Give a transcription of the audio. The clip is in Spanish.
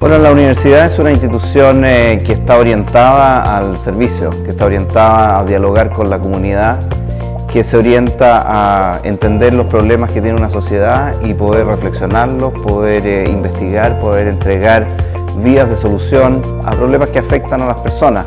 Bueno, la universidad es una institución eh, que está orientada al servicio, que está orientada a dialogar con la comunidad, que se orienta a entender los problemas que tiene una sociedad y poder reflexionarlos, poder eh, investigar, poder entregar vías de solución a problemas que afectan a las personas.